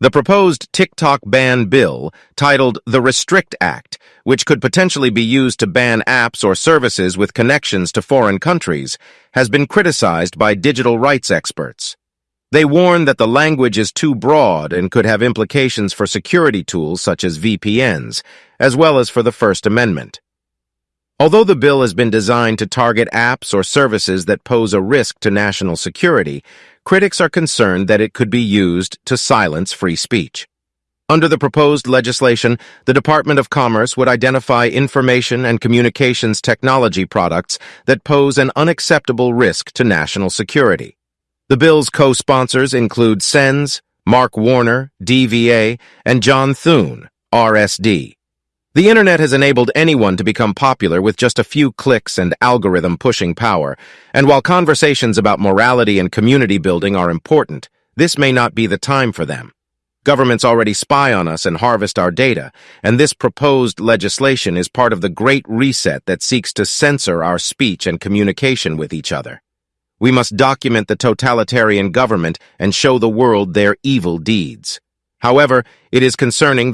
The proposed TikTok ban bill, titled the Restrict Act, which could potentially be used to ban apps or services with connections to foreign countries, has been criticized by digital rights experts. They warn that the language is too broad and could have implications for security tools such as VPNs, as well as for the First Amendment. Although the bill has been designed to target apps or services that pose a risk to national security, critics are concerned that it could be used to silence free speech. Under the proposed legislation, the Department of Commerce would identify information and communications technology products that pose an unacceptable risk to national security. The bill's co-sponsors include SENS, Mark Warner, DVA, and John Thune, RSD. The internet has enabled anyone to become popular with just a few clicks and algorithm pushing power, and while conversations about morality and community building are important, this may not be the time for them. Governments already spy on us and harvest our data, and this proposed legislation is part of the Great Reset that seeks to censor our speech and communication with each other. We must document the totalitarian government and show the world their evil deeds. However, it is concerning